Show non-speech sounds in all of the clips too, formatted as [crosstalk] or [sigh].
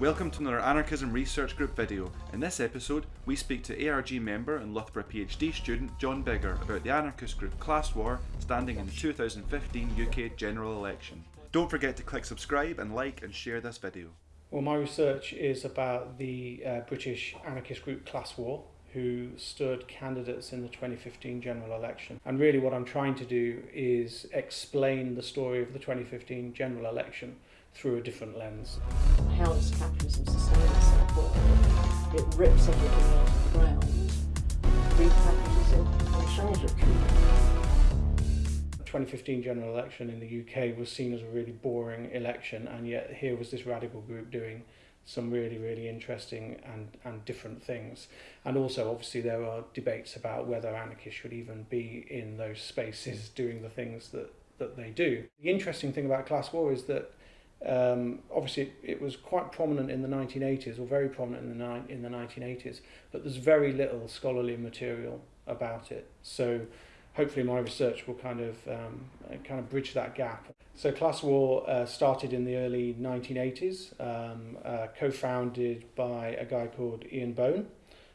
Welcome to another Anarchism Research Group video. In this episode, we speak to ARG member and Loughborough PhD student Jon Bigger about the anarchist group Class War standing in the 2015 UK general election. Don't forget to click subscribe and like and share this video. Well, my research is about the uh, British anarchist group Class War, who stood candidates in the 2015 general election. And really, what I'm trying to do is explain the story of the 2015 general election through a different lens. How does capitalism sustain itself? Well, it rips everything out of the ground, repackages it, and sells it. The 2015 general election in the UK was seen as a really boring election, and yet here was this radical group doing some really, really interesting and, and different things. And also, obviously, there are debates about whether anarchists should even be in those spaces [laughs] doing the things that, that they do. The interesting thing about class war is that um, obviously, it, was quite prominent in the 1980s, or very prominent in the, in the 1980s, but there's very little scholarly material about it. So, hopefully, my research will kind of um, kind of bridge that gap. So, class war uh, started in the early 1980s, um, uh, co-founded by a guy called Ian Bone.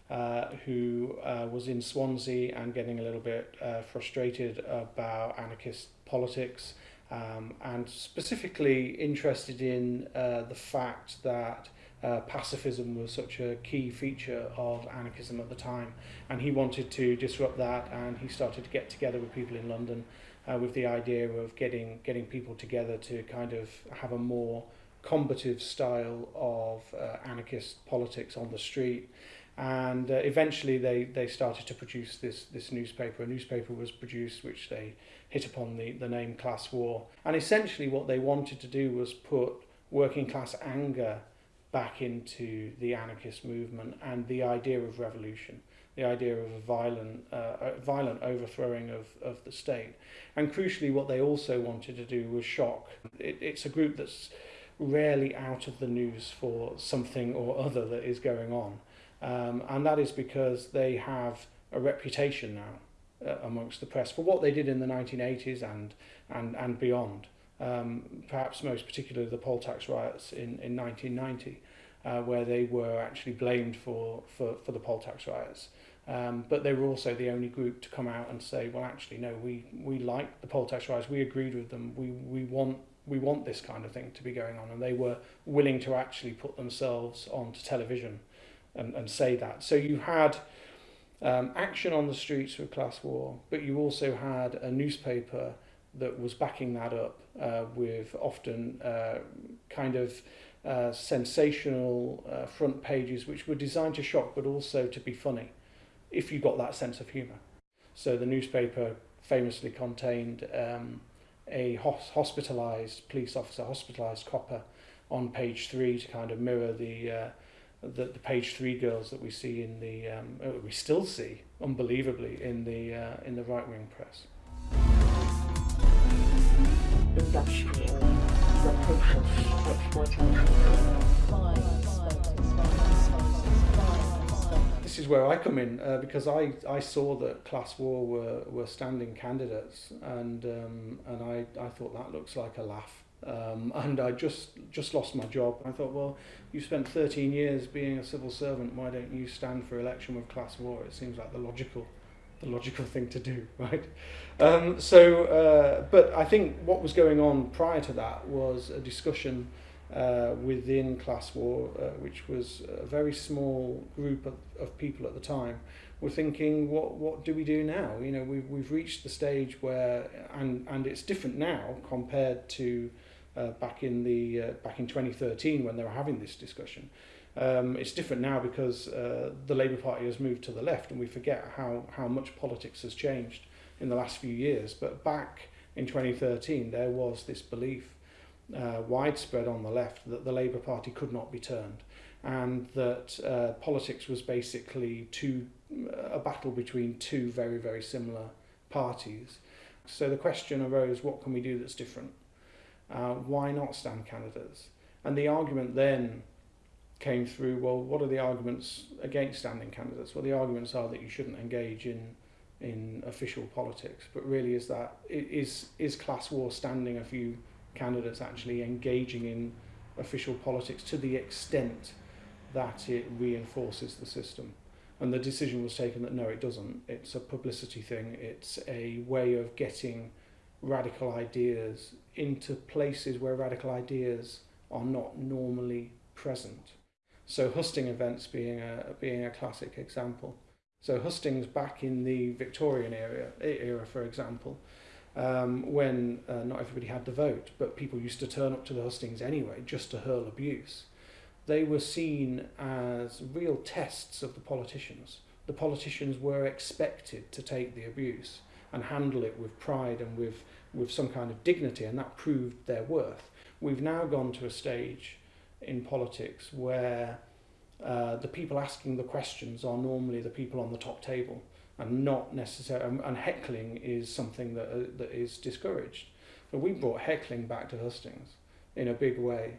Uh, who uh, was in Swansea and getting a little bit uh, frustrated about anarchist politics um, and specifically interested in uh, the fact that uh, pacifism was such a key feature of anarchism at the time and he wanted to disrupt that and he started to get together with people in London uh, with the idea of getting getting people together to kind of have a more combative style of uh, anarchist politics on the street and uh, eventually they, they started to produce this, this newspaper. A newspaper was produced which they hit upon the, the name Class War. And essentially what they wanted to do was put working class anger back into the anarchist movement and the idea of revolution, the idea of a violent, uh, violent overthrowing of, of the state. And crucially what they also wanted to do was shock. It, it's a group that's rarely out of the news for something or other that is going on. Um, and that is because they have a reputation now uh, amongst the press for what they did in the 1980s and, and, and beyond. Um, perhaps most particularly the poll tax riots in, in 1990, uh, where they were actually blamed for, for, for the poll tax riots. Um, but they were also the only group to come out and say, well, actually, no, we, we like the poll tax riots, we agreed with them, we, we, want, we want this kind of thing to be going on. And they were willing to actually put themselves onto television and, and say that. So you had um, action on the streets with class war, but you also had a newspaper that was backing that up uh, with often uh, kind of uh, sensational uh, front pages which were designed to shock but also to be funny if you got that sense of humour. So the newspaper famously contained um, a hos hospitalised police officer, hospitalised copper on page three to kind of mirror the uh, the, the page three girls that we see in the um, uh, we still see unbelievably in the uh, in the right wing press. This is where I come in uh, because I, I saw that Class War were, were standing candidates and um, and I, I thought that looks like a laugh um, and I just just lost my job. I thought, well, you spent 13 years being a civil servant. Why don't you stand for election with class war? It seems like the logical, the logical thing to do, [laughs] right? Um, so, uh, but I think what was going on prior to that was a discussion uh, within class war, uh, which was a very small group of, of people at the time, were thinking, what what do we do now? You know, we've we've reached the stage where, and and it's different now compared to uh, back in the uh, back in 2013 when they were having this discussion. Um, it's different now because uh, the Labour Party has moved to the left and we forget how, how much politics has changed in the last few years. But back in 2013 there was this belief uh, widespread on the left that the Labour Party could not be turned and that uh, politics was basically two, a battle between two very, very similar parties. So the question arose, what can we do that's different? Uh, why not stand candidates? And the argument then came through, well, what are the arguments against standing candidates? Well, the arguments are that you shouldn't engage in in official politics, but really is that is is class war standing a few candidates actually engaging in official politics to the extent that it reinforces the system. And the decision was taken that no, it doesn't. It's a publicity thing. It's a way of getting radical ideas into places where radical ideas are not normally present. So husting events being a being a classic example. So hustings back in the Victorian era, era for example, um, when uh, not everybody had the vote, but people used to turn up to the hustings anyway just to hurl abuse. They were seen as real tests of the politicians. The politicians were expected to take the abuse and handle it with pride and with, with some kind of dignity, and that proved their worth. We've now gone to a stage in politics where uh, the people asking the questions are normally the people on the top table and not necessarily and heckling is something that uh, that is discouraged so we brought heckling back to hustings in a big way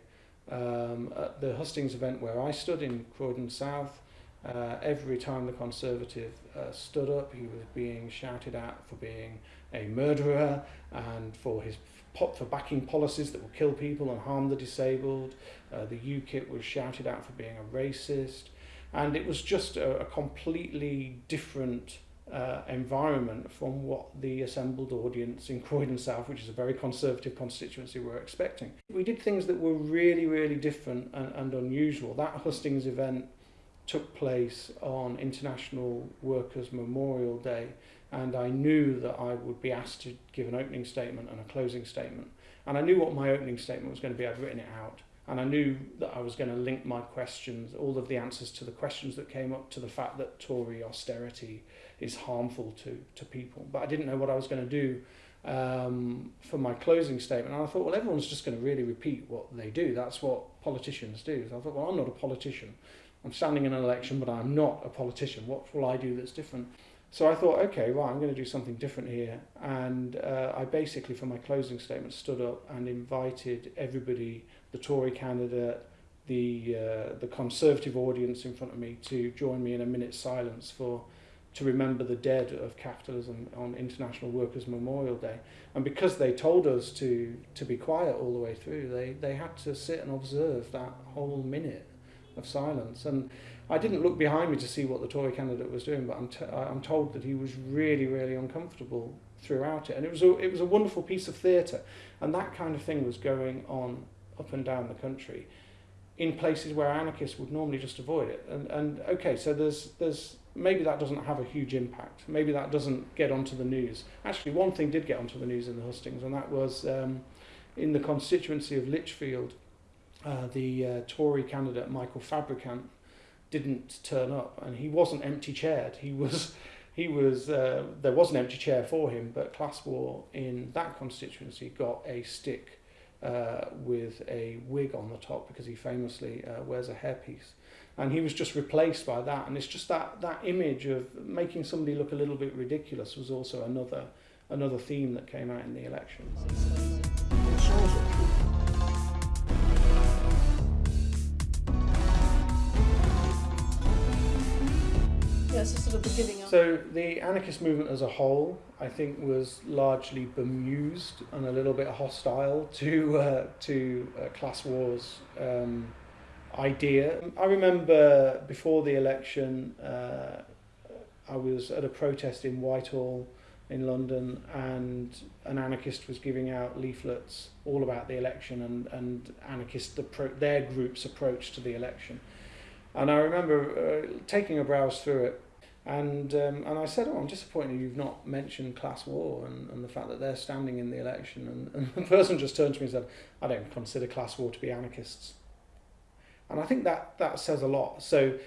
um, at the hustings event where I stood in Croydon South uh, every time the Conservative uh, stood up, he was being shouted at for being a murderer and for his for backing policies that will kill people and harm the disabled. Uh, the UKIP was shouted out for being a racist, and it was just a, a completely different uh, environment from what the assembled audience in Croydon South, which is a very conservative constituency, were expecting. We did things that were really, really different and, and unusual. That hustings event took place on International Workers' Memorial Day, and I knew that I would be asked to give an opening statement and a closing statement. And I knew what my opening statement was going to be, I'd written it out. And I knew that I was going to link my questions, all of the answers to the questions that came up, to the fact that Tory austerity is harmful to, to people. But I didn't know what I was going to do um, for my closing statement. And I thought, well, everyone's just going to really repeat what they do. That's what politicians do. So I thought, well, I'm not a politician. I'm standing in an election, but I'm not a politician. What will I do that's different? So I thought, okay, well, I'm going to do something different here. And uh, I basically, for my closing statement, stood up and invited everybody, the Tory candidate, the uh, the Conservative audience in front of me, to join me in a minute's silence for to remember the dead of capitalism on International Workers' Memorial Day. And because they told us to to be quiet all the way through, they they had to sit and observe that whole minute of silence. And I didn't look behind me to see what the Tory candidate was doing, but I'm, t- I'm told that he was really, really uncomfortable throughout it. And it was a, it was a wonderful piece of theatre. And that kind of thing was going on up and down the country in places where anarchists would normally just avoid it. And, and okay, so there's, there's maybe that doesn't have a huge impact. Maybe that doesn't get onto the news. Actually, one thing did get onto the news in the hustings, and that was um, in the constituency of Lichfield uh, the uh, Tory candidate Michael Fabricant didn't turn up, and he wasn't empty chaired. He was, he was. Uh, there was an empty chair for him, but Class War in that constituency got a stick uh, with a wig on the top because he famously uh, wears a hairpiece, and he was just replaced by that. And it's just that that image of making somebody look a little bit ridiculous was also another another theme that came out in the election. So the anarchist movement as a whole, I think, was largely bemused and a little bit hostile to uh, to uh, class wars um, idea. I remember before the election, uh, I was at a protest in Whitehall in London, and an anarchist was giving out leaflets all about the election and and anarchist their group's approach to the election. And I remember uh, taking a browse through it and um, and I said, oh, I'm disappointed you've not mentioned class war and, and the fact that they're standing in the election. And, [laughs] and the person just turned to me and said, I don't consider class war to be anarchists. And I think that, that says a lot. So,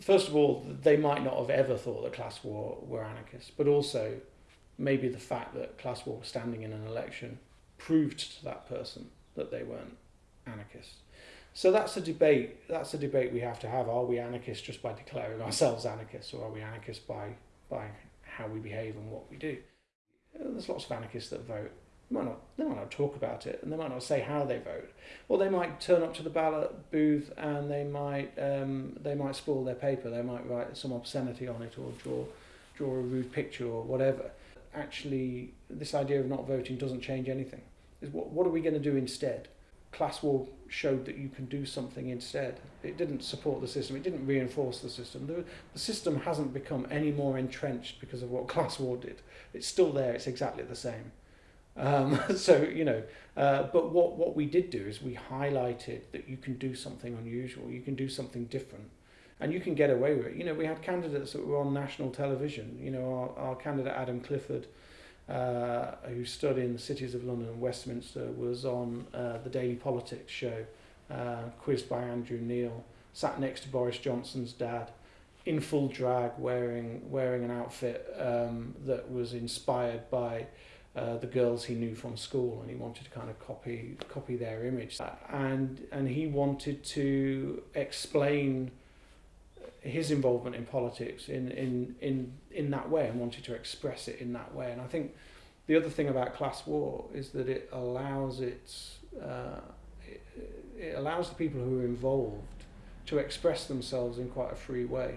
first of all, they might not have ever thought that class war were anarchists, but also maybe the fact that class war was standing in an election proved to that person that they weren't anarchists. So that's a debate. That's a debate we have to have. Are we anarchists just by declaring ourselves anarchists, or are we anarchists by by how we behave and what we do? There's lots of anarchists that vote. They might not, they might not talk about it, and they might not say how they vote. Or they might turn up to the ballot booth and they might um, they might spoil their paper. They might write some obscenity on it, or draw draw a rude picture, or whatever. Actually, this idea of not voting doesn't change anything. Is what what are we going to do instead? Class war showed that you can do something instead. It didn't support the system. It didn't reinforce the system. The, the system hasn't become any more entrenched because of what [laughs] class war did. It's still there. It's exactly the same. Um, [laughs] so you know, uh, but what what we did do is we highlighted that you can do something unusual. You can do something different. And you can get away with it. You know, we had candidates that were on national television. You know, our, our candidate Adam Clifford, uh, who stood in the cities of London and Westminster, was on uh, the Daily Politics show, uh, quizzed by Andrew Neil, sat next to Boris Johnson's dad, in full drag, wearing wearing an outfit um, that was inspired by uh, the girls he knew from school, and he wanted to kind of copy copy their image, and and he wanted to explain his involvement in politics in, in, in, in that way and wanted to express it in that way. And I think the other thing about class war is that it allows its, uh, it, it allows the people who are involved to express themselves in quite a free way.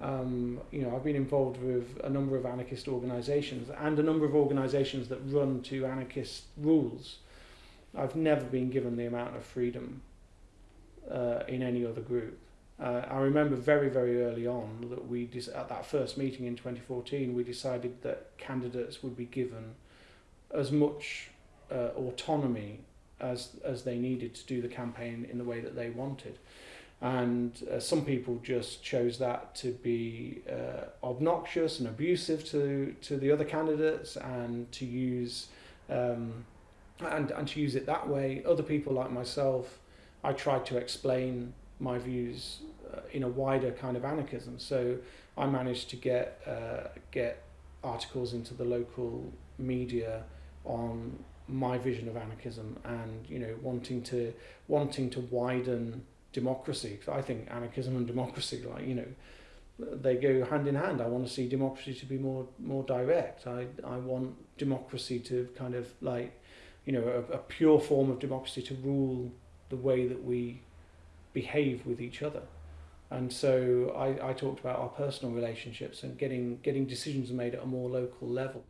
Um, you know, I've been involved with a number of anarchist organisations and a number of organisations that run to anarchist rules. I've never been given the amount of freedom uh, in any other group. Uh, I remember very, very early on that we, at that first meeting in 2014, we decided that candidates would be given as much uh, autonomy as, as they needed to do the campaign in the way that they wanted. And uh, some people just chose that to be uh, obnoxious and abusive to, to the other candidates and to use um, and, and to use it that way. Other people like myself, I tried to explain my views in a wider kind of anarchism. So I managed to get uh, get articles into the local media on my vision of anarchism and you know wanting to wanting to widen democracy. I think anarchism and democracy, like you know, they go hand in hand. I want to see democracy to be more more direct. I I want democracy to kind of like, you know, a, a pure form of democracy to rule the way that we behave with each other. And so I, I talked about our personal relationships and getting getting decisions made at a more local level.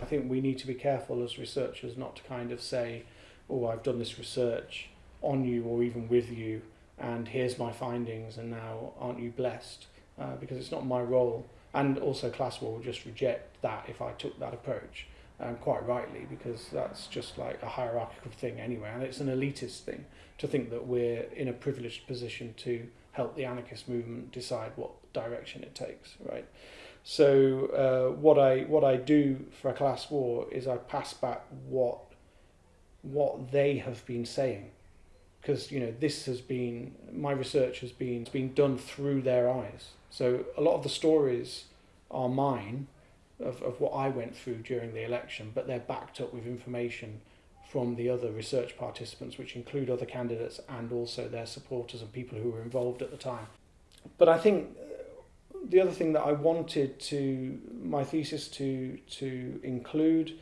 I think we need to be careful as researchers not to kind of say, oh, I've done this research on you or even with you, and here's my findings, and now aren't you blessed? Uh, because it's not my role and also class war will just reject that if I took that approach, um, quite rightly, because that's just like a hierarchical thing anyway, and it's an elitist thing to think that we're in a privileged position to help the anarchist movement decide what direction it takes, right? So uh, what I what I do for a class war is I pass back what what they have been saying, because you know this has been my research has been been done through their eyes so a lot of the stories are mine of, of what I went through during the election, but they're backed up with information from the other research participants, which include other candidates and also their supporters and people who were involved at the time. But I think uh, the other thing that I wanted to my thesis to to include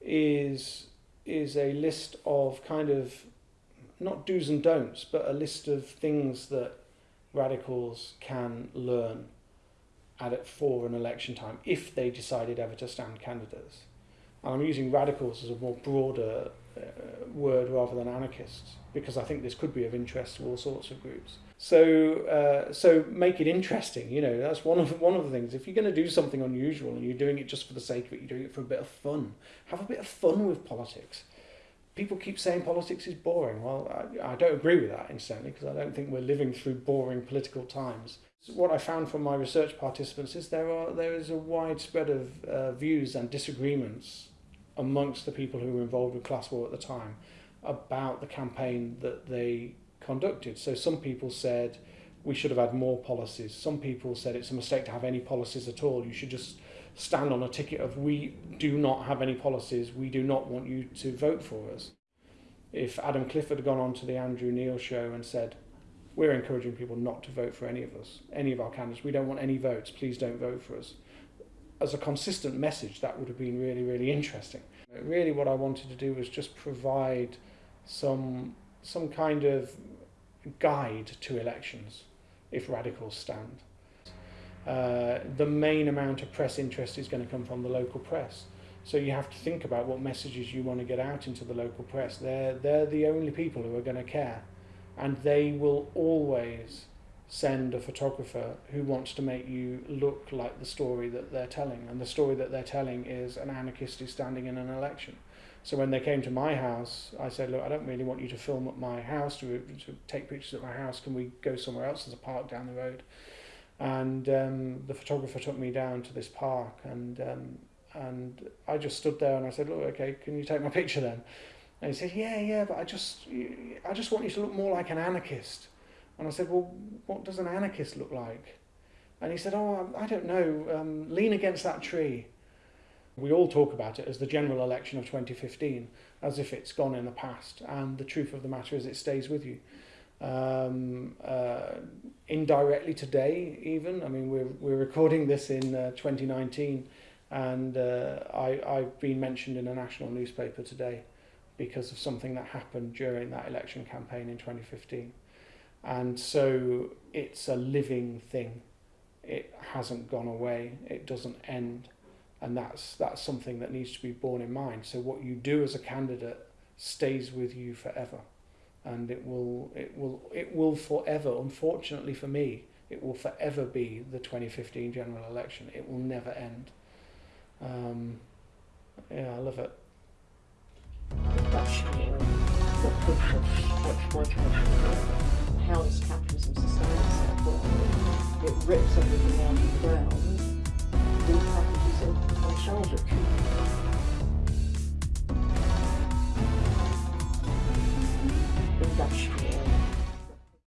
is is a list of kind of not do's and don'ts, but a list of things that radicals can learn at it for an election time if they decided ever to stand candidates. And I'm using radicals as a more broader uh, word rather than anarchists because I think this could be of interest to all sorts of groups. So, uh, so make it interesting. You know, that's one of one of the things. If you're going to do something unusual and you're doing it just for the sake of it, you're doing it for a bit of fun. Have a bit of fun with politics people keep saying politics is boring. Well, I, I don't agree with that, incidentally, because I don't think we're living through boring political times. What I found from my research participants is there are there is a wide spread of uh, views and disagreements amongst the people who were involved with class war at the time about the campaign that they conducted. So some people said we should have had more policies. Some people said it's a mistake to have any policies at all. You should just stand on a ticket of we do not have any policies, we do not want you to vote for us. If Adam Clifford had gone on to the Andrew Neil show and said, we're encouraging people not to vote for any of us, any of our candidates, we don't want any votes, please don't vote for us. As a consistent message, that would have been really, really interesting. Really what I wanted to do was just provide some, some kind of guide to elections if radicals stand. Uh, the main amount of press interest is going to come from the local press. So you have to think about what messages you want to get out into the local press. They're, they're the only people who are going to care. And they will always send a photographer who wants to make you look like the story that they're telling. And the story that they're telling is an anarchist is standing in an election. So when they came to my house, I said, look, I don't really want you to film at my house, to, to take pictures at my house. Can we go somewhere else? There's a park down the road. And um, the photographer took me down to this park and um, and I just stood there and I said, look, okay, can you take my picture then? And he said, yeah, yeah, but I just, I just want you to look more like an anarchist. And I said, well, what does an anarchist look like? And he said, oh, I don't know, um, lean against that tree. We all talk about it as the general election of 2015, as if it's gone in the past. And the truth of the matter is it stays with you. Um, uh, indirectly today, even, I mean, we're, we're recording this in uh, 2019 and uh, I, I've been mentioned in a national newspaper today because of something that happened during that election campaign in 2015. And so it's a living thing. It hasn't gone away. It doesn't end. And that's, that's something that needs to be borne in mind. So what you do as a candidate stays with you forever. And it will, it will, it will forever, unfortunately for me, it will forever be the 2015 general election. It will never end. Um, yeah, I love it. How does capitalism sustain itself? It rips everything out of the ground, repackages it, and sells it. industrial.